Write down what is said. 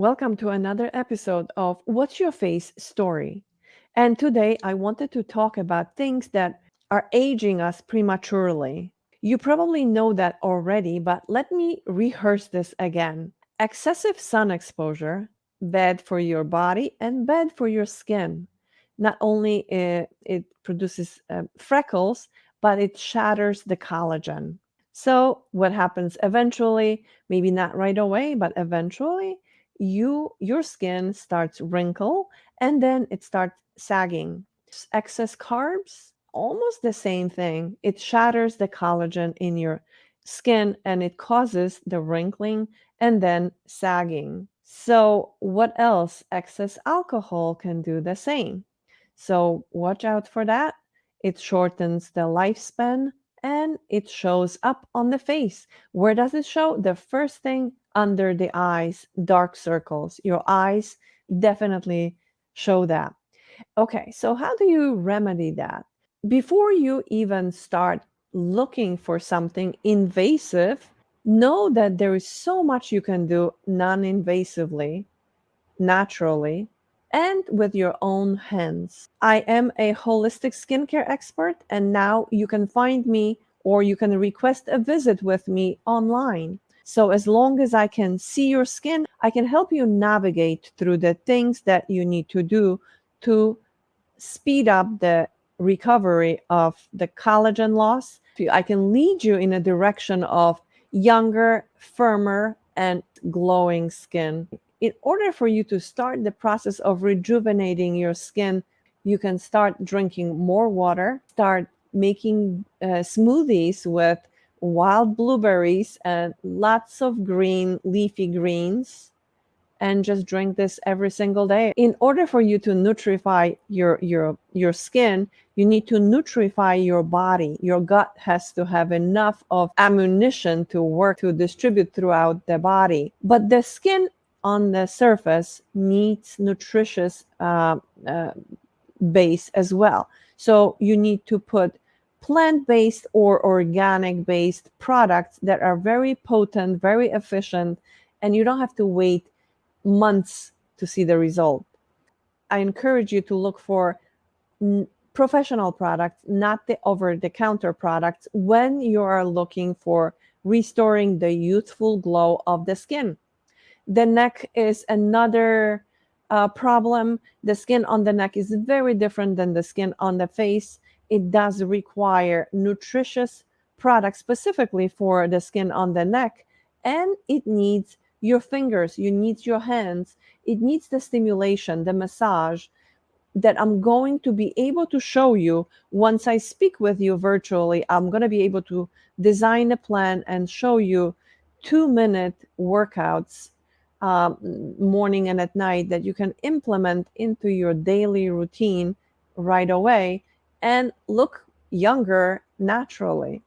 Welcome to another episode of What's Your Face Story. And today I wanted to talk about things that are aging us prematurely. You probably know that already, but let me rehearse this again. Excessive sun exposure, bad for your body and bad for your skin. Not only it, it produces uh, freckles, but it shatters the collagen. So what happens eventually, maybe not right away, but eventually you your skin starts wrinkle and then it starts sagging. Excess carbs, almost the same thing. It shatters the collagen in your skin and it causes the wrinkling and then sagging. So what else? Excess alcohol can do the same. So watch out for that. It shortens the lifespan and it shows up on the face. Where does it show? The first thing under the eyes, dark circles. Your eyes definitely show that. Okay, so how do you remedy that? Before you even start looking for something invasive, know that there is so much you can do non-invasively, naturally, and with your own hands. I am a holistic skincare expert, and now you can find me or you can request a visit with me online. So as long as I can see your skin, I can help you navigate through the things that you need to do to speed up the recovery of the collagen loss. I can lead you in a direction of younger, firmer, and glowing skin in order for you to start the process of rejuvenating your skin, you can start drinking more water, start making uh, smoothies with wild blueberries and lots of green leafy greens and just drink this every single day. In order for you to nutrify your your your skin, you need to nutrify your body. Your gut has to have enough of ammunition to work to distribute throughout the body. But the skin on the surface needs nutritious uh, uh, base as well. So you need to put plant-based or organic-based products that are very potent, very efficient, and you don't have to wait months to see the result. I encourage you to look for professional products, not the over-the-counter products when you are looking for restoring the youthful glow of the skin. The neck is another uh, problem. The skin on the neck is very different than the skin on the face. It does require nutritious products specifically for the skin on the neck, and it needs your fingers, you need your hands, it needs the stimulation, the massage that I'm going to be able to show you once I speak with you virtually. I'm going to be able to design a plan and show you two minute workouts um, morning and at night that you can implement into your daily routine right away and look younger naturally.